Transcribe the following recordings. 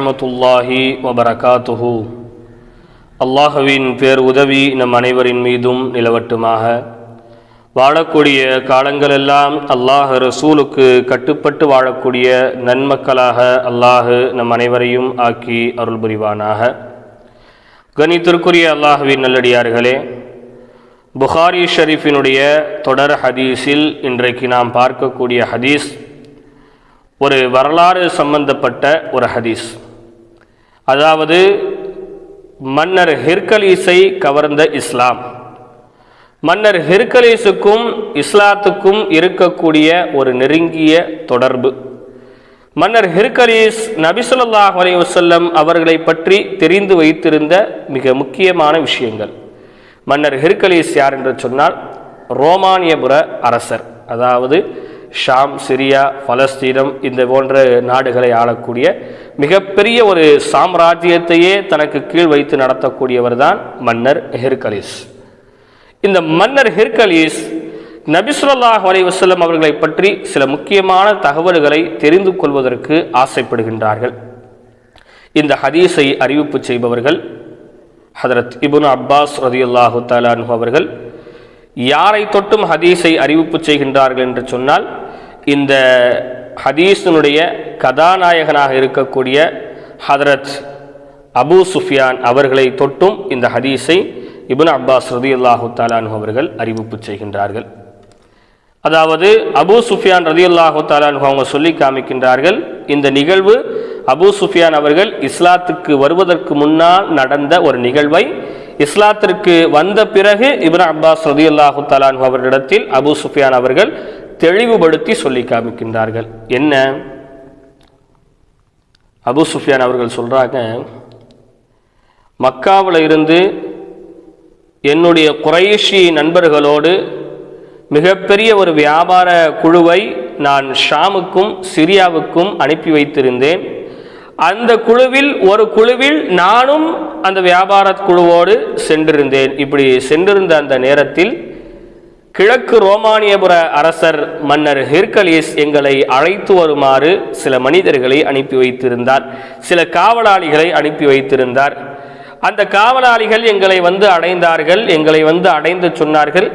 வரமத்துல்லாஹி வபரகாத்துஹு. அல்லாஹுவின் பேர் உதவி நம் அனைவரின் மீதும் நிலவட்டுமாக. வாழக்கூடிய காலங்களெல்லாம் அல்லாஹ் ரசூலுக்கு கட்டுப்பட்டு வாழக்கூடிய நன்மக்களாக அல்லாஹ் நம் அனைவரையும் ஆக்கி அருள் புரிவானாக கணித்திற்குரிய அல்லாஹுவின் நல்லடியார்களே புகாரி ஷரீஃபினுடைய தொடர் ஹதீஸில் இன்றைக்கு நாம் பார்க்கக்கூடிய ஹதீஸ் ஒரு வரலாறு சம்பந்தப்பட்ட ஒரு ஹதீஸ். அதாவது மன்னர் ஹெர்கலீஸை கவர்ந்த இஸ்லாம். மன்னர் ஹெர்கலீஸுக்கும் இஸ்லாத்துக்கும் இருக்கக்கூடிய ஒரு நெருங்கிய தொடர்பு. மன்னர் ஹெர்கலீஸ் நபிசுல்லாஹ் அலி வசல்லம் அவர்களை பற்றி தெரிந்து வைத்திருந்த மிக முக்கியமான விஷயங்கள். மன்னர் ஹெர்கலீஸ் யார் என்று சொன்னால் ரோமானியபுர அரசர். அதாவது ஷாம் சிரியா பலஸ்தீனம் இந்த போன்ற நாடுகளை ஆளக்கூடிய மிகப்பெரிய ஒரு சாம்ராஜ்யத்தையே தனக்கு கீழ் வைத்து நடத்தக்கூடியவர் தான் மன்னர் ஹெர்கலீஸ். இந்த மன்னர் ஹெர்கலீஸ் நபிசுல்லாஹ் அலி வசல்லம் அவர்களை பற்றி சில முக்கியமான தகவல்களை தெரிந்து கொள்வதற்கு ஆசைப்படுகின்றார்கள். இந்த ஹதீஸை அறிவிப்பு செய்பவர்கள் ஹதரத் இபுன் அப்பாஸ் ரதியுல்லாஹு தாலானு அவர்கள் யாரை தொட்டும் ஹதீஸை அறிவிப்பு செய்கின்றார்கள் என்று சொன்னால் இந்த ஹதீஸினுடைய கதாநாயகனாக இருக்கக்கூடிய ஹதரத் அபூ சுஃபியான் அவர்களை தொட்டும் இந்த ஹதீஸை இபுன் அப்பாஸ் ரதியுல்லாஹு தாலானு அவர்கள் அறிவிப்பு செய்கின்றார்கள். அதாவது அபூ சுஃபியான் ரதியுல்லாஹு தாலானு அவங்க சொல்லி காமிக்கின்றார்கள் இந்த நிகழ்வு அபூ சுஃபியான் அவர்கள் இஸ்லாத்துக்கு வருவதற்கு முன்னால் நடந்த ஒரு நிகழ்வை இஸ்லாத்திற்கு வந்த பிறகு இப்ரா அப்பாஸ் ரதியுல்லாஹு தலான் அவர்களிடத்தில் அபு சுஃபியான் அவர்கள் தெளிவுபடுத்தி சொல்லி காமிக்கின்றார்கள். என்ன? அபு சுஃபியான் அவர்கள் சொல்கிறாங்க மக்காவில் இருந்து என்னுடைய குறைஷி நண்பர்களோடு மிகப்பெரிய ஒரு வியாபார குழுவை நான் ஷாமுக்கும் சிரியாவுக்கும் அனுப்பி வைத்திருந்தேன். அந்த குழுவில் ஒரு குழுவில் நானும் அந்த வியாபார குழுவோடு சென்றிருந்தேன். இப்படி சென்றிருந்த அந்த நேரத்தில் கிழக்கு ரோமானியபுர அரசர் மன்னர் ஹெர்கலீஸ் எங்களை அழைத்து வருமாறு சில மனிதர்களை அனுப்பி வைத்திருந்தார். சில காவலாளிகளை அனுப்பி வைத்திருந்தார். அந்த காவலாளிகள் எங்களை வந்து அடைந்தார்கள். எங்களை வந்து அடைந்து சொன்னார்கள்.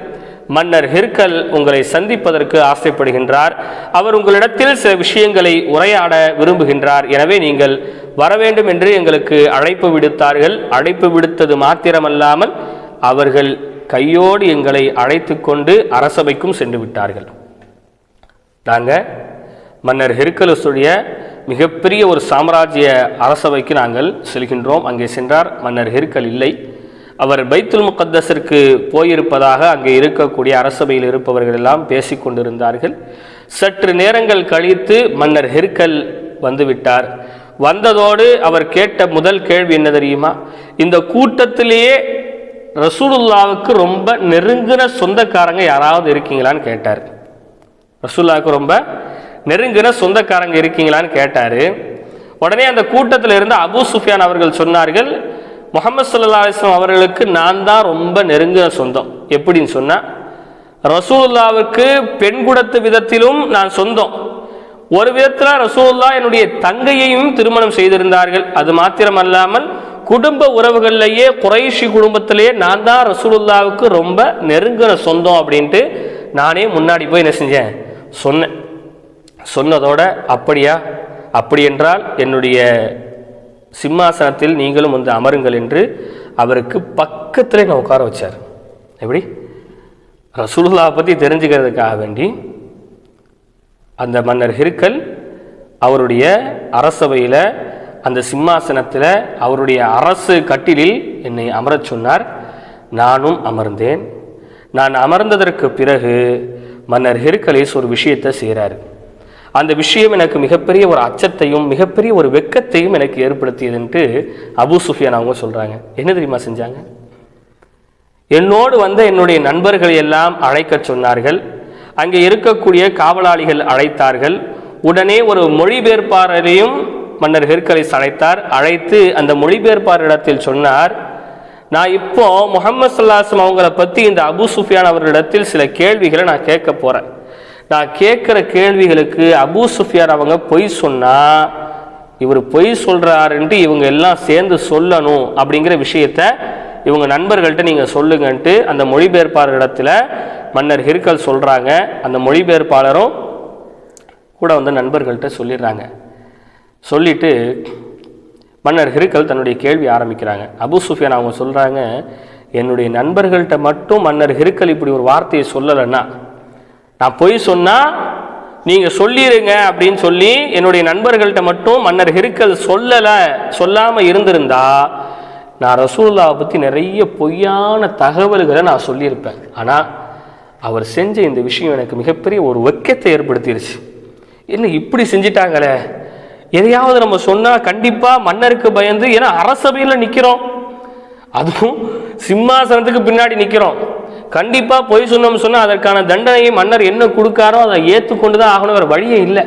மன்னர் ஹிர்கல் உங்களை சந்திப்பதற்கு ஆசைப்படுகின்றார். அவர் உங்களிடத்தில் சில விஷயங்களை உரையாட விரும்புகின்றார். எனவே நீங்கள் வர வேண்டும் என்று எங்களுக்கு அழைப்பு விடுத்தார்கள். அழைப்பு விடுத்தது மாத்திரமல்லாமல் அவர்கள் கையோடு எங்களை அழைத்து கொண்டு அரசபைக்கும் சென்று விட்டார்கள். நாங்கள் மன்னர் ஹெர்கலஸுடைய மிகப்பெரிய ஒரு சாம்ராஜ்ய அரசவைக்கு நாங்கள் செல்கின்றோம். அங்கே சென்றார். மன்னர் ஹெர்கல் இல்லை. அவர் பைத்துல் முகத்தஸிற்கு போயிருப்பதாக அங்கே இருக்கக்கூடிய அரசபையில் இருப்பவர்கள் எல்லாம் பேசிக்கொண்டிருந்தார்கள் சற்று நேரங்கள் கழித்து மன்னர் ஹெர்கல் வந்துவிட்டார். வந்ததோடு அவர் கேட்ட முதல் கேள்வி என்ன தெரியுமா? இந்த கூட்டத்திலேயே ரசூலுல்லாவுக்கு ரொம்ப நெருங்கின சொந்தக்காரங்க யாராவது இருக்கீங்களான்னு கேட்டார். ரசூல்லாவுக்கு ரொம்ப நெருங்கின சொந்தக்காரங்க இருக்கீங்களான்னு கேட்டார். உடனே அந்த கூட்டத்தில் இருந்து அபு சுஃபியான் அவர்கள் சொன்னார்கள் முகமது சல்லா அலிஸ்லாம் அவர்களுக்கு நான் தான் ரொம்ப நெருங்கின சொந்தம். எப்படின்னு சொன்னால் ரசூல்லாவுக்கு பெண் குடத்து விதத்திலும் நான் சொந்தம். ஒரு விதத்தில் ரசூல்லா என்னுடைய தங்கையையும் திருமணம் செய்திருந்தார்கள். அது மாத்திரமல்லாமல் குடும்ப உறவுகள்லேயே குறைஷி குடும்பத்திலேயே நான் தான் ரசூலுல்லாவுக்கு ரொம்ப நெருங்கின சொந்தம் அப்படின்ட்டு நானே முன்னாடி போய் என்ன செஞ்சேன்? சொன்னேன். சொன்னதோட அப்படியா? அப்படி என்றால் என்னுடைய சிம்மாசனத்தில் நீங்களும் வந்து அமருங்கள் என்று அவருக்கு பக்கத்தில் நான் உட்கார வச்சார். எப்படி? ரசூலுல்லா பற்றி தெரிஞ்சுக்கிறதுக்காக வேண்டி அந்த மன்னர் ஹிருக்கல் அவருடைய அரசவையில் அந்த சிம்மாசனத்தில் அவருடைய அரசு கட்டிலில் என்னை அமரச் சொன்னார். நானும் அமர்ந்தேன். நான் அமர்ந்ததற்கு பிறகு மன்னர் ஹெருக்கலேஸ் ஒரு விஷயத்தை செய்கிறார் அந்த விஷயம் எனக்கு மிகப்பெரிய ஒரு அச்சத்தையும் மிகப்பெரிய ஒரு வெக்கத்தையும் எனக்கு ஏற்படுத்தியதுன்ட்டு அபு சுஃபியான் அவங்க சொல்கிறாங்க என்ன தெரியுமா செஞ்சாங்க? என்னோடு வந்த என்னுடைய நண்பர்களை எல்லாம் அழைக்கச் சொன்னார்கள். அங்கே இருக்கக்கூடிய காவலாளிகள் அழைத்தார்கள். உடனே ஒரு மொழிபெயர்ப்பாளரையும் மன்னர் ஹெர்கலிஸ் அழைத்தார். அழைத்து அந்த மொழிபெயர்ப்பாளரிடத்தில் சொன்னார் நான் இப்போ முகமது சல்லாஸ்லம் அவங்கள பற்றி இந்த அபு சுஃபியான் அவர்களிடத்தில் சில கேள்விகளை நான் கேட்க போகிறேன் நான் கேட்குற கேள்விகளுக்கு அபு சுஃபியார் அவங்க பொய் சொன்னால் இவர் பொய் சொல்கிறாருன்ட்டு இவங்க எல்லாம் சேர்ந்து சொல்லணும் அப்படிங்கிற விஷயத்த இவங்க நண்பர்கள்ட்ட நீங்கள் சொல்லுங்கன்ட்டு அந்த மொழிபெயர்ப்பாளரிடத்துல மன்னர் ஹிர்கல் சொல்கிறாங்க அந்த மொழிபெயர்ப்பாளரும் கூட வந்து நண்பர்கள்ட்ட சொல்லிடுறாங்க. சொல்லிட்டு மன்னர் ஹிருக்கல் தன்னுடைய கேள்வி ஆரம்பிக்கிறாங்க. அபு சுஃபியான் அவங்க சொல்கிறாங்க என்னுடைய நண்பர்கள்ட்ட மட்டும் மன்னர் ஹிருக்கல் இப்படி ஒரு வார்த்தையை சொல்லலைன்னா நான் பொய் சொன்னால் நீங்கள் சொல்லிடுங்க அப்படின்னு சொல்லி என்னுடைய நண்பர்கள்ட்ட மட்டும் மன்னர் ஹிருக்கல் சொல்லலை சொல்லாமல் இருந்திருந்தா நான் ரசூல்லாவை பற்றி நிறைய பொய்யான தகவல்களை நான் சொல்லியிருப்பேன். ஆனால் அவர் செஞ்ச இந்த விஷயம் எனக்கு மிகப்பெரிய ஒரு வெக்கத்தை ஏற்படுத்திடுச்சு என்ன இப்படி செஞ்சிட்டாங்களே? எதையாவது நம்ம சொன்னால் கண்டிப்பாக மன்னருக்கு பயந்து ஏன்னா அரசபையில் நிற்கிறோம் அதுவும் சிம்மாசனத்துக்கு பின்னாடி நிற்கிறோம் கண்டிப்பாக பொய் சொன்னோம்னு சொன்னால் அதற்கான தண்டனையை மன்னர் என்ன கொடுக்காரோ அதை ஏற்றுக்கொண்டு தான் ஆகணும் வேறு வழியே இல்லை.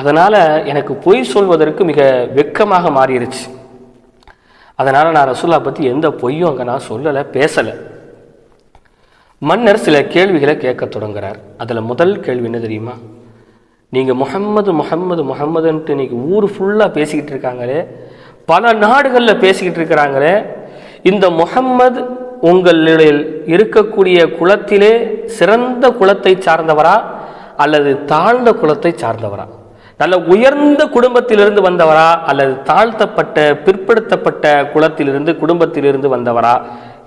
அதனால் எனக்கு பொய் சொல்வதற்கு மிக வெக்கமாக மாறிடுச்சு அதனால் நான் ரசூல்லா பற்றி எந்த பொய்யும் அங்கே நான் சொல்லலை பேசலை. மன்னர் சில கேள்விகளை கேட்க தொடங்குறார். அதில் முதல் கேள்வி என்ன தெரியுமா? நீங்கள் முகம்மது முஹம்மது முகம்மதுன்ட்டு இன்னைக்கு ஊர் ஃபுல்லாக பேசிக்கிட்டு இருக்காங்களே பல நாடுகளில் பேசிக்கிட்டு இருக்கிறாங்களே இந்த முகம்மது உங்களில் இருக்கக்கூடிய குலத்திலே சிறந்த குலத்தை சார்ந்தவரா அல்லது தாழ்ந்த குலத்தை சார்ந்தவரா? நல்ல உயர்ந்த குடும்பத்திலிருந்து வந்தவரா அல்லது தாழ்த்தப்பட்ட பிற்படுத்தப்பட்ட குலத்திலிருந்து குடும்பத்திலிருந்து வந்தவரா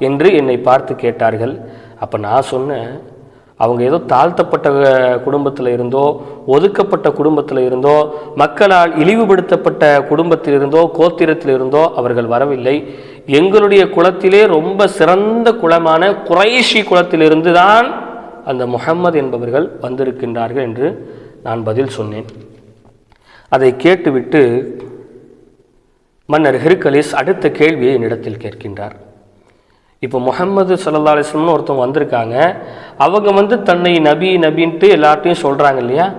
என்று என்னை பார்த்து கேட்டார்கள். அப்போ நான் சொன்னேன் அவங்க ஏதோ தாழ்த்தப்பட்ட குடும்பத்தில் இருந்தோ ஒதுக்கப்பட்ட குடும்பத்தில் இருந்தோ மக்களால் இழிவுபடுத்தப்பட்ட குடும்பத்தில் இருந்தோ கோத்திரத்தில் இருந்தோ அவர்கள் வரவில்லை. எங்களுடைய குலத்திலே ரொம்ப சிறந்த குலமான குறைஷி குலத்திலிருந்து தான் அந்த முஹம்மது என்பவர்கள் வந்திருக்கின்றார்கள் என்று நான் பதில் சொன்னேன். அதை கேட்டுவிட்டு மன்னர் ஹெருக்கலிஸ் அடுத்த கேள்வியை என்னிடத்தில் கேட்கின்றார். இப்போ முகம்மது சல்லா அலிஸ்லம்னு ஒருத்தவங்க வந்திருக்காங்க. அவங்க வந்து தன்னை நபி நபின்ட்டு எல்லார்ட்டையும் சொல்கிறாங்க இல்லையா?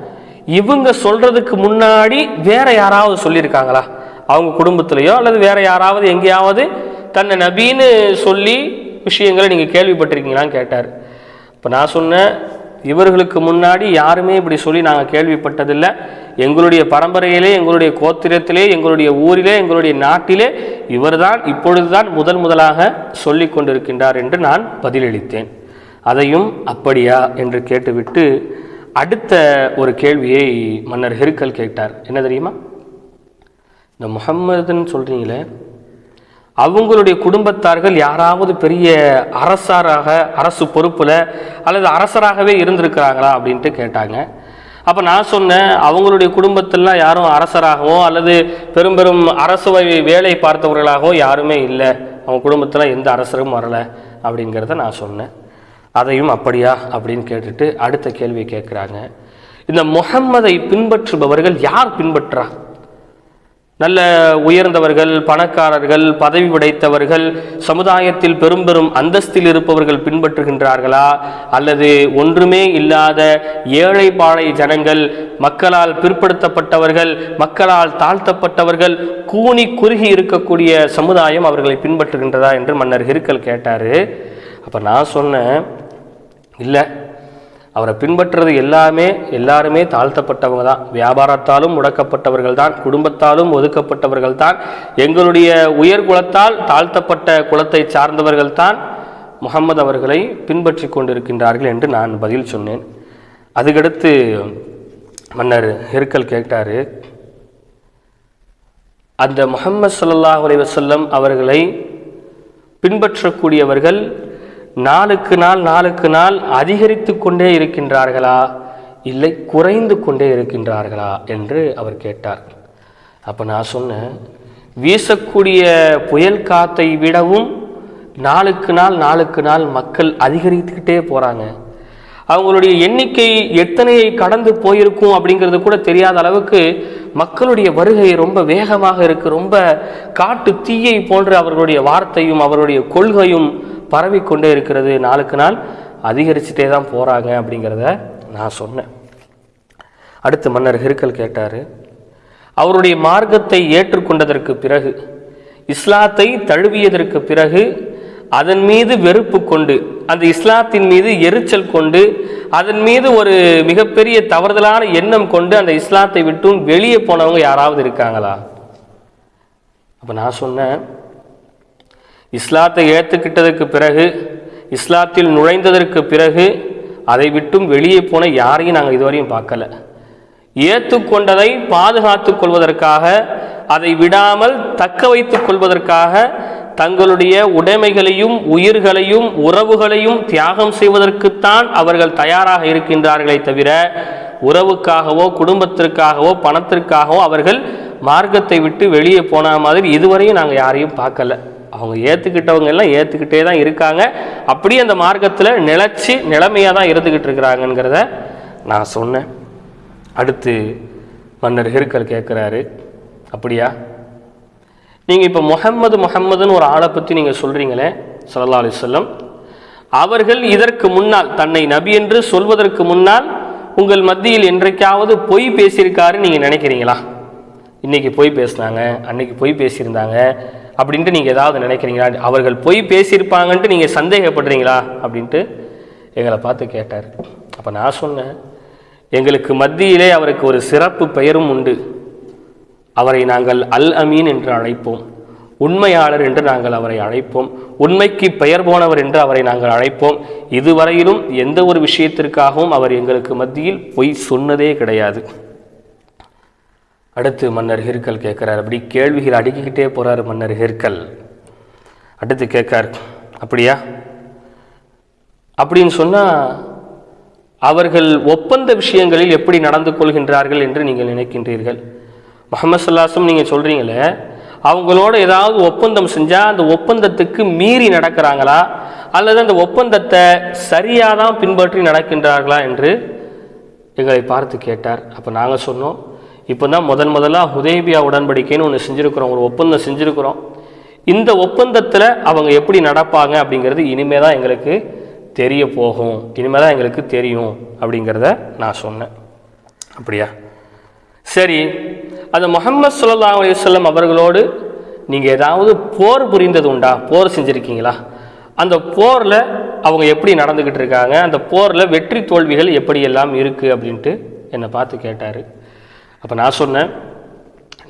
இவங்க சொல்கிறதுக்கு முன்னாடி வேற யாராவது சொல்லியிருக்காங்களா? அவங்க குடும்பத்திலையோ அல்லது வேற யாராவது எங்கேயாவது தன்னை நபின்னு சொல்லி விஷயங்களை நீங்கள் கேள்விப்பட்டிருக்கீங்களான்னு கேட்டார். இப்போ நான் சொன்னேன் இவர்களுக்கு முன்னாடி யாருமே இப்படி சொல்லி நாங்கள் கேள்விப்பட்டதில்லை. எங்களுடைய பரம்பரையிலே எங்களுடைய கோத்திரத்திலே எங்களுடைய ஊரிலே எங்களுடைய நாட்டிலே இவர்தான் இப்பொழுதுதான் முதல் முதலாக சொல்லி கொண்டிருக்கின்றார் என்று நான் பதிலளித்தேன். அதையும் அப்படியா என்று கேட்டுவிட்டு அடுத்த ஒரு கேள்வியை மன்னர் ஹெருக்கல் கேட்டார். என்ன தெரியுமா? இந்த முகம்மதுன்னு சொல்கிறீங்களே அவங்களுடைய குடும்பத்தார்கள் யாராவது பெரிய அரசாராக அரசு பொறுப்பில் அல்லது அரசராகவே இருந்திருக்கிறாங்களா அப்படின்ட்டு கேட்டாங்க. அப்போ நான் சொன்னேன் அவங்களுடைய குடும்பத்திலாம் யாரும் அரசராகவோ அல்லது பெரும் பெரும் அரசு வேலை பார்த்தவர்களாகவோ யாருமே இல்லை. அவங்க குடும்பத்தில் எந்த அரசரும் வரலை அப்படிங்கிறத நான் சொன்னேன். அதையும் அப்படியா அப்படின்னு கேட்டுட்டு அடுத்த கேள்வி கேட்குறாங்க. இந்த முகம்மதை பின்பற்றுபவர்கள் யார் பின்பற்றா? நல்ல உயர்ந்தவர்கள் பணக்காரர்கள் பதவி படைத்தவர்கள் சமுதாயத்தில் பெரும் பெரும் அந்தஸ்தில் இருப்பவர்கள் பின்பற்றுகின்றார்களா? அல்லது ஒன்றுமே இல்லாத ஏழை பாழை ஜனங்கள் மக்களால் பிற்படுத்தப்பட்டவர்கள் மக்களால் தாழ்த்தப்பட்டவர்கள் கூனி குறுகி இருக்கக்கூடிய சமுதாயம் அவர்களை பின்பற்றுகின்றதா என்று மன்னர் ஹிருக்கல் கேட்டார். அப்போ நான் சொன்னேன் இல்லை அவரை பின்பற்றுறது எல்லாமே எல்லாருமே தாழ்த்தப்பட்டவங்க தான். வியாபாரத்தாலும் முடக்கப்பட்டவர்கள் தான் குடும்பத்தாலும் ஒதுக்கப்பட்டவர்கள் தான் எங்களுடைய உயர் குலத்தால் தாழ்த்தப்பட்ட குலத்தை சார்ந்தவர்கள் தான் முகம்மது அவர்களை பின்பற்றி கொண்டிருக்கின்றார்கள் என்று நான் பதில் சொன்னேன். அதுக்கடுத்து மன்னர் ஹெர்கல் கேட்டார் அந்த முகம்மது சல்லாஹ் அலைஹி வஸல்லம் அவர்களை பின்பற்றக்கூடியவர்கள் நாளுக்கு நாள் நாளுக்கு நாள் அதிகரித்து கொண்டே இருக்கின்றார்களா? இல்லை குறைந்து கொண்டே இருக்கின்றார்களா? என்று அவர் கேட்டார். அப்போ நான் சொன்னேன் வீசக்கூடிய புயல் காத்தை விடவும் நாளுக்கு நாள் நாளுக்கு நாள் மக்கள் அதிகரித்துக்கிட்டே போகிறாங்க அவங்களுடைய எண்ணிக்கை எத்தனையை கடந்து போயிருக்கும் அப்படிங்கிறது கூட தெரியாத அளவுக்கு மக்களுடைய வருகை ரொம்ப வேகமாக இருக்கு. ரொம்ப காட்டு தீயை போன்ற அவர்களுடைய வார்த்தையும் அவருடைய கொள்கையும் பரவிக்கொண்டே இருக்கிறது. நாளுக்கு நாள் அதிகரிச்சுட்டே தான் போகிறாங்க அப்படிங்கிறத நான் சொன்னேன். அடுத்து மன்னர் ஹெருக்கல் கேட்டார் அவருடைய மார்க்கத்தை ஏற்றுக்கொண்டதற்கு பிறகு இஸ்லாத்தை தழுவியதற்கு பிறகு அதன் மீது வெறுப்பு கொண்டு அந்த இஸ்லாத்தின் மீது எரிச்சல் கொண்டு அதன் மீது ஒரு மிகப்பெரிய தவறுதலான எண்ணம் கொண்டு அந்த இஸ்லாத்தை விட்டும் வெளியே போனவங்க யாராவது இருக்காங்களா? அப்போ நான் சொன்னேன் இஸ்லாத்தை ஏற்றுக்கிட்டதற்கு பிறகு இஸ்லாத்தில் நுழைந்ததற்கு பிறகு அதை விட்டும் வெளியே போன யாரையும் நாங்கள் இதுவரையும் பார்க்கல. ஏற்றுக்கொண்டதை பாதுகாத்துக் கொள்வதற்காக அதை விடாமல் தக்க வைத்துக் கொள்வதற்காக தங்களுடைய உடைமைகளையும் உயிர்களையும் உறவுகளையும் தியாகம் செய்வதற்குத்தான் அவர்கள் தயாராக இருக்கின்றார்களே தவிர உறவுக்காகவோ குடும்பத்திற்காகவோ பணத்திற்காகவோ அவர்கள் மார்க்கத்தை விட்டு வெளியே போன மாதிரி இதுவரையும் நாங்கள் யாரையும் பார்க்கல. அவங்க ஏற்றுக்கிட்டவங்க எல்லாம் ஏற்றுக்கிட்டே தான் இருக்காங்க. அப்படியே அந்த மார்க்கத்தில் நிலச்சி நிலைமையாக தான் இருந்துக்கிட்டு இருக்கிறாங்கங்கிறத நான் சொன்னேன். அடுத்து மன்னர் ஹெருக்கல் கேட்குறாரு அப்படியா? நீங்கள் இப்போ முகம்மது முகம்மதுன்னு ஒரு ஆளை பற்றி நீங்கள் சொல்கிறீங்களே சல்லா அலைஹி அவர்கள் இதற்கு முன்னால் தன்னை நபி என்று சொல்வதற்கு முன்னால் உங்கள் மத்தியில் என்றைக்காவது பொய் பேசியிருக்காருன்னு நீங்கள் நினைக்கிறீங்களா? இன்றைக்கி பொய் பேசுனாங்க அன்னைக்கு பொய் பேசியிருந்தாங்க அப்படின்ட்டு நீங்கள் ஏதாவது நினைக்கிறீங்களா? அவர்கள் பொய் பேசியிருப்பாங்கன்ட்டு நீங்கள் சந்தேகப்படுறீங்களா? அப்படின்ட்டு எங்களை பார்த்து கேட்டார். அப்போ நான் சொன்னேன் எங்களுக்கு மத்தியிலே அவருக்கு ஒரு சிறப்பு பெயரும் உண்டு. அவரை நாங்கள் அல் அமீன் என்று அழைப்போம். உண்மையாளர் என்று நாங்கள் அவரை அழைப்போம். உண்மைக்கு பெயர் போனவர் என்று அவரை நாங்கள் அழைப்போம். இதுவரையிலும் எந்த ஒரு விஷயத்திற்காகவும் அவர் எங்களுக்கு மத்தியில் பொய் சொன்னதே கிடையாது. அடுத்து மன்னர் ஹிர்கல் கேட்குறார். அப்படி கேள்விகள் அடுக்கிக்கிட்டே போகிறார் மன்னர் ஹிர்கல். அடுத்து கேட்கார் அப்படியா? அப்படின்னு சொன்னால் அவர்கள் ஒப்பந்த விஷயங்களில் எப்படி நடந்து கொள்கின்றார்கள் என்று நீங்கள் நினைக்கின்றீர்கள்? முகமது சல்லாசும் நீங்கள் சொல்கிறீங்களே அவங்களோட ஏதாவது ஒப்பந்தம் செஞ்சால் அந்த ஒப்பந்தத்துக்கு மீறி நடக்கிறாங்களா? அல்லது அந்த ஒப்பந்தத்தை சரியாக தான் பின்பற்றி நடக்கின்றார்களா என்று எங்களை பார்த்து கேட்டார். அப்போ நாங்கள் சொன்னோம் இப்போ தான் முதன் முதலாக ஹுதேபியா உடன்படிக்கைன்னு ஒன்று செஞ்சுருக்கிறோம் ஒரு ஒப்பந்தம் செஞ்சுருக்கிறோம். இந்த ஒப்பந்தத்தில் அவங்க எப்படி நடப்பாங்க அப்படிங்கிறது இனிமே தான் எங்களுக்கு தெரிய போகும். இனிமே தான் எங்களுக்கு தெரியும் அப்படிங்கிறத நான் சொன்னேன். அப்படியா? சரி அந்த முகமது சுல்லா அலிவல்லம் அவர்களோடு நீங்கள் ஏதாவது போர் புரிந்தது உண்டா? போர் செஞ்சுருக்கீங்களா? அந்த போரில் அவங்க எப்படி நடந்துக்கிட்டு இருக்காங்க? அந்த போரில் வெற்றி தோல்விகள் எப்படியெல்லாம் இருக்குது அப்படின்ட்டு என்னை பார்த்து கேட்டார். அப்போ நான் சொன்னேன்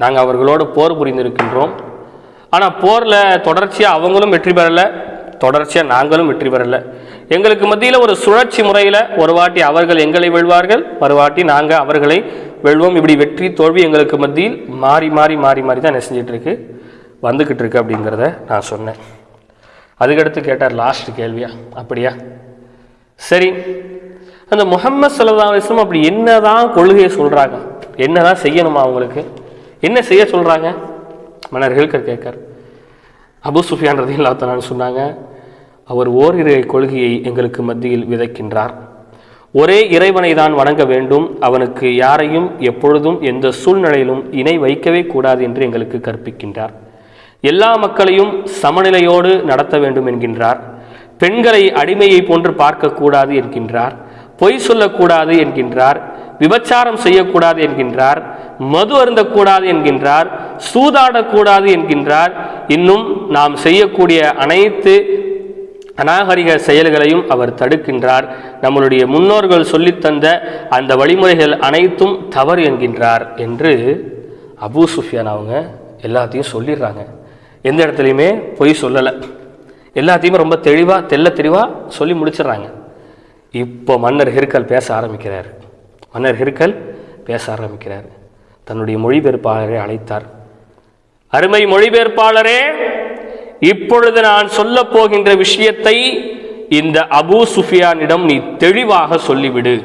நாங்கள் அவர்களோடு போர் புரிந்திருக்கின்றோம். ஆனால் போரில் தொடர்ச்சியாக அவங்களும் வெற்றி பெறலை தொடர்ச்சியாக நாங்களும் வெற்றி பெறலை. எங்களுக்கு மத்தியில் ஒரு சுழற்சி முறையில் ஒரு வாட்டி அவர்கள் எங்களை வெல்வார்கள் மறுவாட்டி நாங்கள் அவர்களை வெல்வோம். இப்படி வெற்றி தோல்வி எங்களுக்கு மத்தியில் மாறி மாறி மாறி மாறி தான் என்ன செஞ்சிட்ருக்கு வந்துக்கிட்டு இருக்கு அப்படிங்கிறத நான் சொன்னேன். அதுக்கடுத்து கேட்டார் லாஸ்ட் கேள்வியா? அப்படியா? சரி. அந்த முகம்மது சல்லா அலிஸ்லாம் அப்படி என்னதான் கொள்கையை சொல்கிறாங்க என்னதான் செய்யணுமா அவங்களுக்கு? என்ன செய்ய சொல்கிறாங்க மன்னர் ஹில்கர் கேட்கார். அபு சுஃபியான் ரதில்லாத்தனான்னு சொன்னாங்க அவர் ஓரிரு கொள்கையை எங்களுக்கு மத்தியில் விதைக்கின்றார். ஒரே இறைவனை தான் வணங்க வேண்டும். அவனுக்கு யாரையும் எப்பொழுதும் எந்த சூழ்நிலையிலும் இணை வைக்கவே கூடாது என்று எங்களுக்கு கற்பிக்கின்றார். எல்லா மக்களையும் சமநிலையோடு நடத்த வேண்டும் என்கின்றார். பெண்களை அடிமையை போன்று பார்க்கக்கூடாது என்கின்றார். பொய் சொல்லக்கூடாது என்கின்றார். விபச்சாரம் செய்யக்கூடாது என்கின்றார். மது அருந்தக்கூடாது என்கின்றார். சூதாடக்கூடாது என்கின்றார். இன்னும் நாம் செய்யக்கூடிய அனைத்து அநாகரிக செயல்களையும் அவர் தடுக்கின்றார். நம்மளுடைய முன்னோர்கள் சொல்லித்தந்த அந்த வழிமுறைகள் அனைத்தும் தவறு என்கின்றார் என்று அபூ சுஃபியான் அவங்க எல்லாத்தையும் சொல்லிடுறாங்க. எந்த இடத்துலையுமே பொய் சொல்லலை. எல்லாத்தையுமே ரொம்ப தெளிவாக தெல்ல தெளிவாக சொல்லி முடிச்சிடுறாங்க. இப்போ மன்னர் ஹிருக்கல் பேச ஆரம்பிக்கிறார். மன்னர் ஹிருக்கல் பேச ஆரம்பிக்கிறார். தன்னுடைய மொழிபெயர்ப்பாளரை அழைத்தார். அருமை மொழிபெயர்ப்பாளரே இப்பொழுது நான் சொல்ல போகின்ற விஷயத்தை இந்த அபூ சுஃபியானிடம் நீ தெளிவாக சொல்லிவிடு.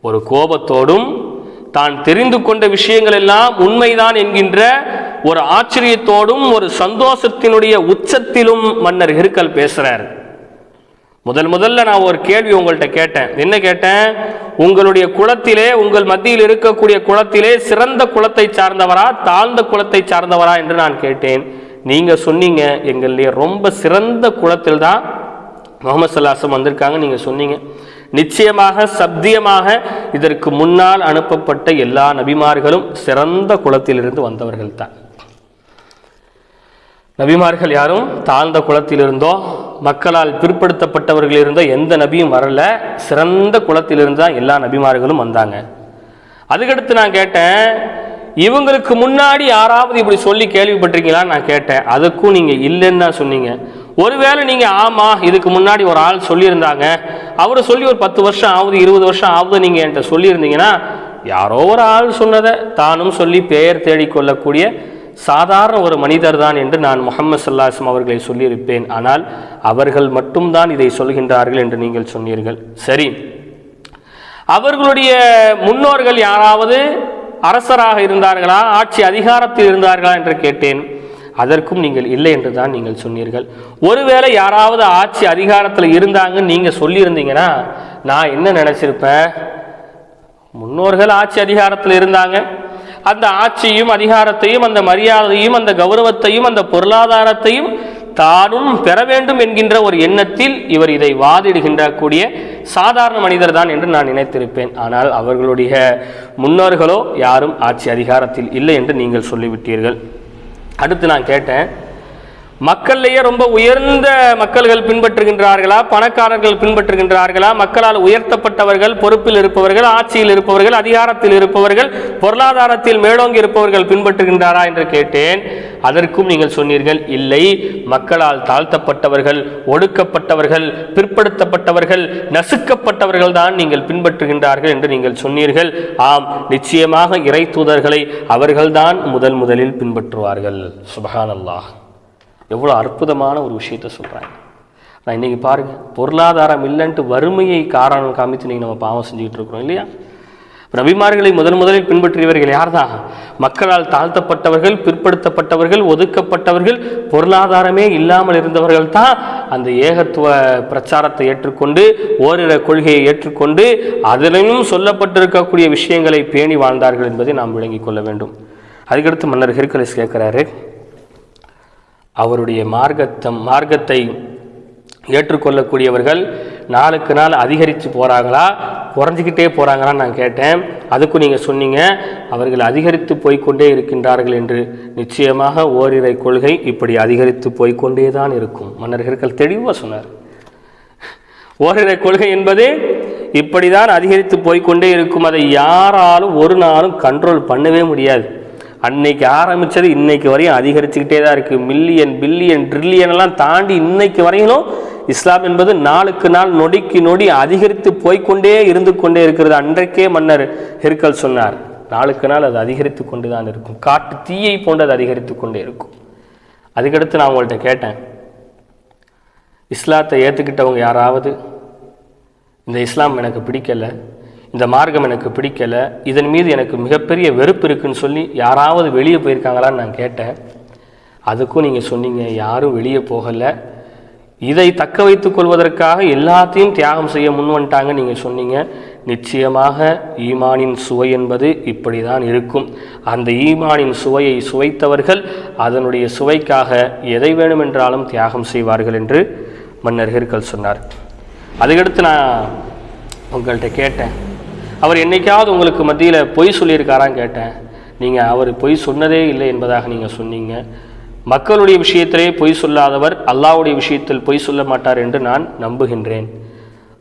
ஒரு கோபத்தோடும் தான் தெரிந்து கொண்ட விஷயங்கள் எல்லாம் உண்மைதான் என்கின்ற ஒரு ஆச்சரியத்தோடும் ஒரு சந்தோஷத்தினுடைய உச்சத்திலும் மன்னர் ஹிருக்கல் பேசுறார். முதல் முதல்ல நான் ஒரு கேள்வி உங்கள்கிட்ட கேட்டேன். என்ன கேட்டேன்? உங்களுடைய குளத்திலே உங்கள் மத்தியில் இருக்கக்கூடிய குளத்திலே சிறந்த குலத்தை சார்ந்தவரா தாழ்ந்த குலத்தை சார்ந்தவரா என்று நான் கேட்டேன். நீங்கள் சொன்னீங்க எங்களிலே ரொம்ப சிறந்த குளத்தில் தான் முகமது சல்லாசம் வந்திருக்காங்க நீங்கள் சொன்னீங்க. நிச்சயமாக சப்தியமாக இதற்கு முன்னால் அனுப்பப்பட்ட எல்லா நபிமார்களும் சிறந்த குளத்திலிருந்து வந்தவர்கள் தான் நபிமார்கள் யாரும் தாழ்ந்த குளத்திலிருந்தோ மக்களால் பிற்படுத்தப்பட்டவர்கள் இருந்தோ எந்த நபியும் வரல. சிறந்த குளத்திலிருந்து தான் எல்லா நபிமார்களும் வந்தாங்க. அதுக்கடுத்து நான் கேட்டேன் இவங்களுக்கு முன்னாடி யாராவது இப்படி சொல்லி கேள்விப்பட்டிருக்கீங்களான்னு நான் கேட்டேன். அதுக்கும் நீங்கள் இல்லைன்னு தான் சொன்னீங்க. ஒருவேளை நீங்கள் ஆமாம் இதுக்கு முன்னாடி ஒரு ஆள் சொல்லியிருந்தாங்க. அவரை சொல்லி ஒரு பத்து வருஷம் ஆகுது இருபது வருஷம் ஆகுது நீங்கள் என்கிட்ட சொல்லியிருந்தீங்கன்னா யாரோ ஒரு ஆள் சொன்னதை தானும் சொல்லி பெயர் தேடிக்கொள்ளக்கூடிய சாதாரண ஒரு மனிதர் தான் என்று நான் முகமது சல்லாஸ்லம் அவர்களை சொல்லியிருப்பேன். ஆனால் அவர்கள் மட்டும்தான் இதை சொல்கின்றார்கள் என்று நீங்கள் சொன்னீர்கள். சரி. அவர்களுடைய முன்னோர்கள் யாராவது அரசராக இருந்தார்களா? ஆட்சி அதிகாரத்தில் இருந்தார்களா என்று கேட்டேன். அதற்கும் நீங்கள் இல்லை என்று தான் நீங்கள் சொன்னீர்கள். ஒருவேளை யாராவது ஆட்சி அதிகாரத்தில் இருந்தாங்கன்னு நீங்கள் சொல்லியிருந்தீங்கன்னா நான் என்ன நினச்சிருப்பேன்? முன்னோர்கள் ஆட்சி அதிகாரத்தில் இருந்தாங்க. அந்த ஆட்சியும் அதிகாரத்தையும் அந்த மரியாதையும் அந்த கௌரவத்தையும் அந்த பொருளாதாரத்தையும் தானும் பெற வேண்டும் என்கின்ற ஒரு எண்ணத்தில் இவர் இதை வாதிடுகின்ற கூடிய சாதாரண மனிதர் தான் என்று நான் நினைத்திருப்பேன். ஆனால் அவர்களுடைய முன்னோர்களோ யாரும் ஆட்சி அதிகாரத்தில் இல்லை என்று நீங்கள் சொல்லிவிட்டீர்கள். அடுத்து நான் கேட்டேன். மக்கள்லேயே ரொம்ப உயர்ந்த மக்கள்கள் பின்பற்றுகின்றார்களா? பணக்காரர்கள் பின்பற்றுகின்றார்களா? மக்களால் உயர்த்தப்பட்டவர்கள் பொறுப்பில் இருப்பவர்கள் ஆட்சியில் இருப்பவர்கள் அதிகாரத்தில் இருப்பவர்கள் பொருளாதாரத்தில் மேலோங்கி இருப்பவர்கள் பின்பற்றுகின்றாரா என்று கேட்டேன். அதற்கும் நீங்கள் சொன்னீர்கள் இல்லை. மக்களால் தாழ்த்தப்பட்டவர்கள் ஒடுக்கப்பட்டவர்கள் பிற்படுத்தப்பட்டவர்கள் நசுக்கப்பட்டவர்கள் தான் நீங்கள் பின்பற்றுகின்றார்கள் என்று நீங்கள் சொன்னீர்கள். ஆம் நிச்சயமாக இறை தூதர்களை அவர்கள்தான் முதல் முதலில் பின்பற்றுவார்கள். சுபஹானல்லாஹ். எவ்வளோ அற்புதமான ஒரு விஷயத்த சொல்கிறாங்க நான் இன்றைக்கி பாருங்கள் பொருளாதாரம் இல்லைன்ட்டு வறுமையை காரணம் காமித்து நீங்கள் நம்ம பாவம் செஞ்சுக்கிட்டு இருக்கிறோம் இல்லையா? நபிமார்களை முதன் முதலில் பின்பற்றியவர்கள் யார்தான்? மக்களால் தாழ்த்தப்பட்டவர்கள் பிற்படுத்தப்பட்டவர்கள் ஒதுக்கப்பட்டவர்கள் பொருளாதாரமே இல்லாமல் இருந்தவர்கள் தான் அந்த ஏகத்துவ பிரச்சாரத்தை ஏற்றுக்கொண்டு ஓரிர கொள்கையை ஏற்றுக்கொண்டு அதிலும் சொல்லப்பட்டிருக்கக்கூடிய விஷயங்களை பேணி வாழ்ந்தார்கள் என்பதை நாம் விளங்கிக் கொள்ள வேண்டும். அதுக்கடுத்து மன்னர் ஹெர்கலிஸ் கேட்குறாரு அவருடைய மார்க்கத்தம் மார்க்கத்தை ஏற்றுக்கொள்ளக்கூடியவர்கள் நாளுக்கு நாள் அதிகரித்து போகிறாங்களா குறைஞ்சிக்கிட்டே போகிறாங்களான்னு நான் கேட்டேன். அதுக்கும் நீங்கள் சொன்னீங்க அவர்கள் அதிகரித்து போய்கொண்டே இருக்கின்றார்கள் என்று. நிச்சயமாக ஓரிரை கொள்கை இப்படி அதிகரித்து போய்க்கொண்டே தான் இருக்கும். மன்னர்கள் தெளிவாக சொன்னார். ஓரிரை கொள்கை என்பது இப்படி தான் அதிகரித்து போய்கொண்டே இருக்கும். அதை யாராலும் ஒரு நாளும் கண்ட்ரோல் பண்ணவே முடியாது. அன்னைக்கு ஆரம்பித்தது இன்னைக்கு வரையும் அதிகரிச்சுக்கிட்டே தான் இருக்குது மில்லியன் பில்லியன் ட்ரில்லியன் எல்லாம் தாண்டி இன்னைக்கு வரையிலும் இஸ்லாம் என்பது நாளுக்கு நாள் நொடிக்கு நொடி அதிகரித்து போய்க்கொண்டே இருந்து கொண்டே இருக்கிறது. அன்றைக்கே மன்னர் ஹெர்கல் சொன்னார் நாளுக்கு நாள் அது அதிகரித்து கொண்டு தான் இருக்கும். காட்டு தீயை போன்று அது அதிகரித்து கொண்டே இருக்கும். அதுக்கடுத்து நான் உங்கள்கிட்ட கேட்டேன் இஸ்லாத்தை ஏற்றுக்கிட்டவங்க யாராவது? இந்த இஸ்லாம் எனக்கு பிடிக்கல. இந்த மார்க்கம் எனக்கு பிடிக்கல. இதன் மீது எனக்கு மிகப்பெரிய வெறுப்பு இருக்குன்னு சொல்லி யாராவது வெளியே போயிருக்காங்களான்னு நான் கேட்டேன். அதுக்கும் நீங்கள் சொன்னீங்க யாரும் வெளியே போகலை. இதை தக்க வைத்துக் கொள்வதற்காக எல்லாத்தையும் தியாகம் செய்ய முன் வந்துட்டாங்க நீங்கள் சொன்னீங்க. நிச்சயமாக ஈமானின் சுவை என்பது இப்படி தான் இருக்கும். அந்த ஈமானின் சுவையை சுவைத்தவர்கள் அதனுடைய சுவைக்காக எதை வேணுமென்றாலும் தியாகம் செய்வார்கள் என்று மன்னர் ஹெர்கல் சொன்னார். அதுக்கடுத்து நான் உங்கள்கிட்ட கேட்டேன். அவர் என்னைக்காவது உங்களுக்கு மத்தியில் பொய் சொல்லியிருக்காரான்னு கேட்டேன். நீங்கள் அவர் பொய் சொன்னதே இல்லை என்பதாக நீங்கள் சொன்னீங்க. மக்களுடைய விஷயத்திலே பொய் சொல்லாதவர் அல்லாஹ்வுடைய விஷயத்தில் பொய் சொல்ல மாட்டார் என்று நான் நம்புகின்றேன்.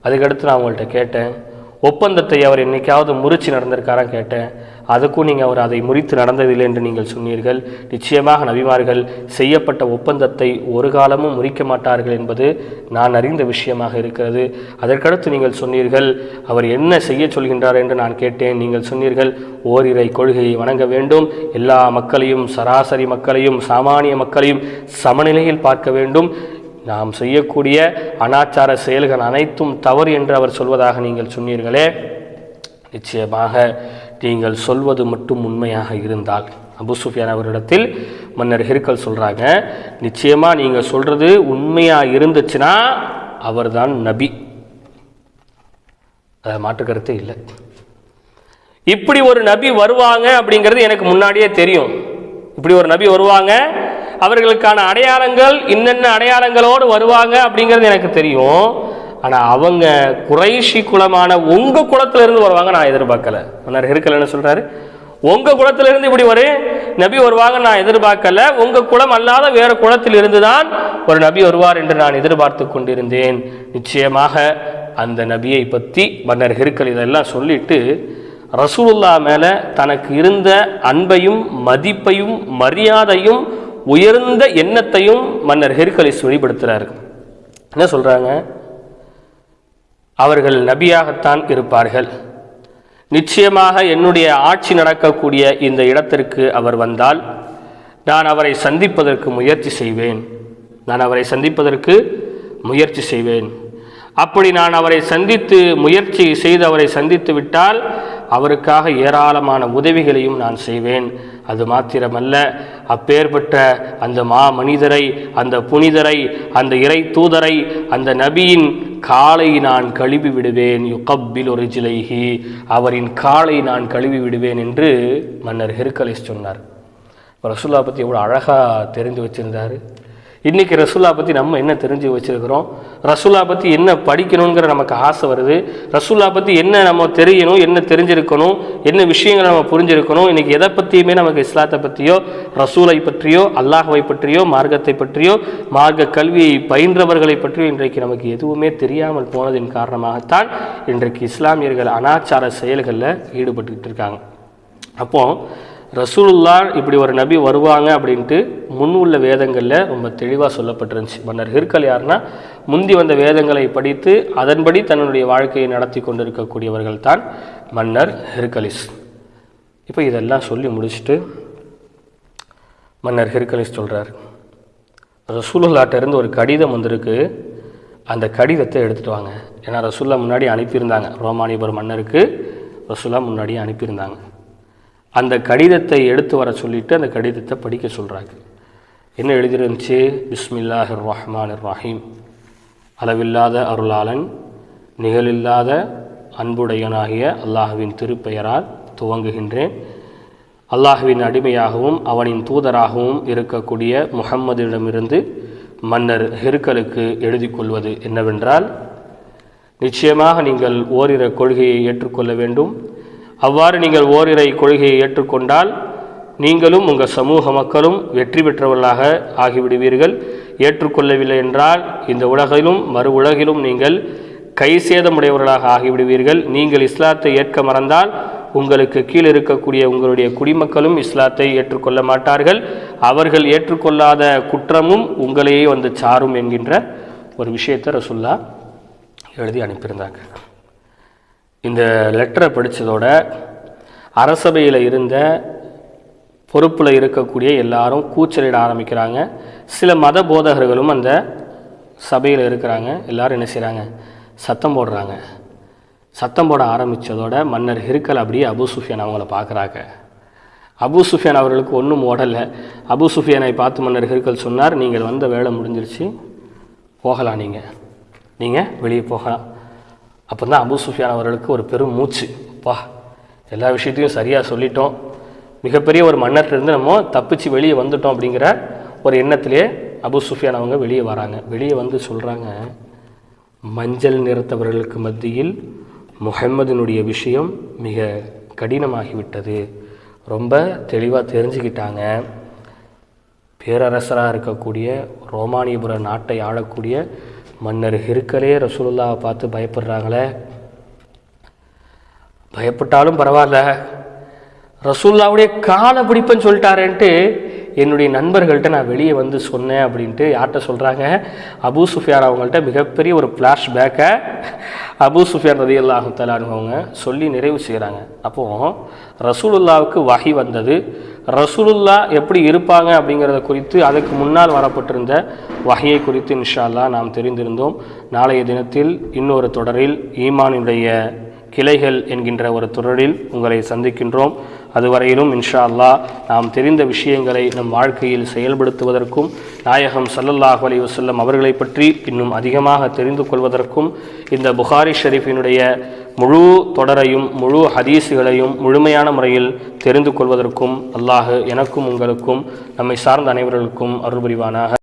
அதுக்கடுத்து நான் உங்கள்கிட்ட கேட்டேன். ஒப்பந்தத்தை அவர் என்னைக்காவது முறிச்சு நடந்திருக்காரா கேட்டேன். அதுக்கும் நீங்கள் அவர் அதை முறித்து நடந்ததில்லை என்று நீங்கள் சொன்னீர்கள். நிச்சயமாக நபிமார்கள் செய்யப்பட்ட ஒப்பந்தத்தை ஒரு காலமும் முறிக்க மாட்டார்கள் என்பது நான் அறிந்த விஷயமாக இருக்கிறது. அதற்கடுத்து நீங்கள் சொன்னீர்கள் அவர் என்ன செய்ய சொல்கின்றார் என்று நான் கேட்டேன். நீங்கள் சொன்னீர்கள் ஓரிரை கொள்கையை வணங்க வேண்டும். எல்லா மக்களையும் சராசரி மக்களையும் சாமானிய மக்களையும் சமநிலையில் பார்க்க வேண்டும். நாம் செய்யக்கூடிய அனாச்சார செயல்கள் அனைத்தும் தவறு என்று அவர் சொல்வதாக நீங்கள் சொன்னீர்களே. நிச்சயமாக நீங்கள் சொல்வது மட்டும் உண்மையாக இருந்தால். அபு சுஃபியான் அவரிடத்தில் மன்னர் ஹிர்கல் சொல்கிறாங்க நிச்சயமாக நீங்கள் சொல்கிறது உண்மையாக இருந்துச்சுன்னா அவர்தான் நபி. அதை மாற்று இல்லை. இப்படி ஒரு நபி வருவாங்க அப்படிங்கிறது எனக்கு முன்னாடியே தெரியும். இப்படி ஒரு நபி வருவாங்க அவர்களுக்கான அடையாளங்கள் இன்னென்ன அடையாளங்களோடு வருவாங்க அப்படிங்கிறது எனக்கு தெரியும். ஆனால் அவங்க குறைஷி குலமான உங்கள் குளத்திலிருந்து வருவாங்க நான் எதிர்பார்க்கல. மன்னர் ஹெருக்கல் என்ன சொல்கிறாரு உங்கள் குளத்திலிருந்து இப்படி ஒரு நபி வருவாங்க நான் எதிர்பார்க்கல. உங்கள் குலம் அல்லாத வேறு குளத்தில் இருந்து தான் ஒரு நபி வருவார் என்று நான் எதிர்பார்த்து கொண்டிருந்தேன். நிச்சயமாக அந்த நபியை பற்றி மன்னர் ஹெருக்கல் இதெல்லாம் சொல்லிட்டு ரசூலுல்லா மேலே தனக்கு இருந்த அன்பையும் மதிப்பையும் மரியாதையும் உயர்ந்த எண்ணத்தையும் மன்னர் ஹெர்கலிஸ் வெளிப்படுத்துகிறாரு என்ன சொல்கிறாங்க அவர்கள் நபியாகத்தான் இருப்பார்கள். நிச்சயமாக என்னுடைய ஆட்சி நடக்கக்கூடிய இந்த இடத்திற்கு அவர் வந்தால் நான் அவரை சந்திப்பதற்கு முயற்சி செய்வேன். நான் அவரை சந்திப்பதற்கு முயற்சி செய்வேன். அப்படி நான் அவரை சந்தித்து முயற்சி செய்து அவரை சந்தித்து விட்டால் அவருக்காக ஏராளமான உதவிகளையும் நான் செய்வேன். அது மாத்திரமல்ல அப்பேற்பட்ட அந்த மா மனிதரை அந்த புனிதரை அந்த இறை தூதரை அந்த நபியின் காலை நான் கழுவி விடுவேன் யுகப்பில் ஒரு ஜிலைகி அவரின் காலை நான் கழுவி விடுவேன் என்று மன்னர் ஹெர்கலிஸ் சொன்னார். ரசூல்லா பற்றி எவ்வளோ அழகாக தெரிந்து வச்சிருந்தார். இன்றைக்கி ரசுல்லா பற்றி நம்ம என்ன தெரிஞ்சு வச்சுருக்கிறோம்? ரசுல்லா பற்றி என்ன படிக்கணுங்கிற நமக்கு ஆசை வருது. ரசுல்லா பற்றி என்ன நம்ம தெரியணும் என்ன தெரிஞ்சிருக்கணும் என்ன விஷயங்களை நம்ம புரிஞ்சிருக்கணும் இன்றைக்கி எதை பற்றியுமே நமக்கு இஸ்லாத்தை பற்றியோ ரசூலை பற்றியோ அல்லாஹவை பற்றியோ மார்க்கத்தை பற்றியோ மார்க்க கல்வியை பயின்றவர்களை பற்றியோ இன்றைக்கு நமக்கு எதுவுமே தெரியாமல் போனதின் காரணமாகத்தான் இன்றைக்கு இஸ்லாமியர்கள் அனாச்சார செயல்களில் ஈடுபட்டுக்கிட்டு இருக்காங்க. அப்போது ரசூலுல்லா இப்படி ஒரு நபி வருவாங்க அப்படின்ட்டு முன் உள்ள வேதங்களில் ரொம்ப தெளிவாக சொல்லப்பட்டிருந்துச்சு. மன்னர் ஹிர்கல் யாருன்னா முந்தி வந்த வேதங்களை படித்து அதன்படி தன்னுடைய வாழ்க்கையை நடத்தி கொண்டிருக்கக்கூடியவர்கள் தான் மன்னர் ஹிர்கலிஸ். இப்போ இதெல்லாம் சொல்லி முடிச்சுட்டு மன்னர் ஹிர்கலிஸ் சொல்கிறார் ரசூலுல்லாட்டிருந்து ஒரு கடிதம் வந்திருக்கு. அந்த கடிதத்தை எடுத்துகிட்டு வாங்க. ஏன்னா ரசூல்லா முன்னாடி அனுப்பியிருந்தாங்க. ரோமானிபுரம் மன்னருக்கு ரசூல்லா முன்னாடியே அனுப்பியிருந்தாங்க. அந்த கடிதத்தை எடுத்து வர சொல்லிட்டு அந்த கடிதத்தை படிக்க சொல்கிறாங்க என்ன எழுதிருந்துச்சு? பிஸ்மில்லாஹிர் ரஹ்மான் ரஹீம் அளவில்லாத அருளாளன் நிகழில்லாத அன்புடையனாகிய அல்லாஹுவின் திருப்பெயரால் துவங்குகின்றேன். அல்லாஹுவின் அடிமையாகவும் அவனின் தூதராகவும் இருக்கக்கூடிய முகம்மதிடமிருந்து மன்னர் ஹெருக்கலுக்கு எழுதி கொள்வது என்னவென்றால் நிச்சயமாக நீங்கள் ஓரிர கொள்கையை ஏற்றுக்கொள்ள வேண்டும். அவ்வாறு நீங்கள் ஓரிரை கொள்கையை ஏற்றுக்கொண்டால் நீங்களும் உங்கள் சமூக மக்களும் வெற்றி பெற்றவர்களாக ஆகிவிடுவீர்கள். ஏற்றுக்கொள்ளவில்லை என்றால் இந்த உலகிலும் மறு உலகிலும் நீங்கள் கை சேதமுடையவர்களாக ஆகிவிடுவீர்கள். நீங்கள் இஸ்லாத்தை ஏற்க மறந்தால் உங்களுக்கு கீழ் இருக்கக்கூடிய உங்களுடைய குடிமக்களும் இஸ்லாத்தை ஏற்றுக்கொள்ள மாட்டார்கள். அவர்கள் ஏற்றுக்கொள்ளாத குற்றமும் உங்களையே வந்து சாரும் என்கின்ற ஒரு விஷயத்தை ரசுல்லா எழுதி அனுப்பியிருந்தாங்க. இந்த லெட்டரை படித்ததோட அரசபையில் இருந்த பொறுப்பில் இருக்கக்கூடிய எல்லாரும் கூச்சலிட ஆரம்பிக்கிறாங்க. சில மத போதகர்களும் அந்த சபையில் இருக்கிறாங்க. எல்லாரும் என்ன செய்கிறாங்க சத்தம் போடுறாங்க. சத்தம் போட ஆரம்பித்ததோட மன்னர் ஹிருக்கல் அப்படியே அபு சுஃபியான் அவங்கள பார்க்குறாங்க அபு சுஃபியான் அவர்களுக்கு ஒன்றும் ஓடலை. அபு சுஃபியானை பார்த்து மன்னர் ஹிருக்கல் சொன்னார் நீங்கள் வந்த வேலை முடிஞ்சிருச்சு. போகலாம் நீங்கள் நீங்கள் வெளியே போகலாம். அப்போ தான் அபு சுஃபியான் அவர்களுக்கு ஒரு பெரும் மூச்சு. பா எல்லா விஷயத்தையும் சரியாக சொல்லிட்டோம். மிகப்பெரிய ஒரு மன்னர்லேருந்து நம்ம தப்பிச்சு வெளியே வந்துட்டோம் அப்படிங்கிற ஒரு எண்ணத்திலே அபு சுஃபியான் அவங்க வெளியே வராங்க. வெளியே வந்து சொல்கிறாங்க மஞ்சள் நிறத்தவர்களுக்கு மத்தியில் முகம்மதினுடைய விஷயம் மிக கடினமாகிவிட்டது. ரொம்ப தெளிவாக தெரிஞ்சுக்கிட்டாங்க. பேரரசராக இருக்கக்கூடிய ரோமானியபுர நாட்டை ஆளக்கூடிய மன்னர் ஹிருக்கலே ரசூலுல்லாவை பார்த்து பயப்படுறாங்களே. பயப்பட்டாலும் பரவாயில்ல. ரசூல்லாவுடைய காலை பிடிப்பேன்னு சொல்லிட்டாரேன்ட்டு என்னுடைய நண்பர்கள்ட்ட நான் வெளியே வந்து சொன்னேன் அப்படின்ட்டு யார்கிட்ட சொல்கிறாங்க அபு சுஃபியார் அவங்கள்ட்ட மிகப்பெரிய ஒரு ஃப்ளாஷ்பேக்கை அபு சுஃபியான் ரதி அல்லாஹு சொல்லி நிறைவு செய்கிறாங்க அப்போது ரசூலுல்லாவுக்கு வகை வந்தது. ரசூலுல்லா எப்படி இருப்பாங்க அப்படிங்கிறத குறித்து அதுக்கு முன்னால் வரப்பட்டிருந்த வகையை குறித்து இன்ஷால்லா நாம் தெரிந்திருந்தோம். நாளைய தினத்தில் இன்னொரு தொடரில் ஈமானுடைய கிளைகள் என்கின்ற ஒரு தொடரில் உங்களை சந்திக்கின்றோம். அதுவரையிலும் இன்ஷா அல்லாஹ் நாம் தெரிந்த விஷயங்களை நம் வாழ்க்கையில் செயல்படுத்துவதற்கும் நாயகம் சல்லல்லாஹ் அலி வசல்லம் அவர்களை பற்றி இன்னும் அதிகமாக தெரிந்து கொள்வதற்கும் இந்த புகாரி ஷெரீஃபினுடைய முழு தொடரையும் முழு ஹதீஸுகளையும் முழுமையான முறையில் தெரிந்து கொள்வதற்கும் அல்லாஹு எனக்கும் உங்களுக்கும் நம்மை சார்ந்த அனைவர்களுக்கும் அருள்புரிவானாக.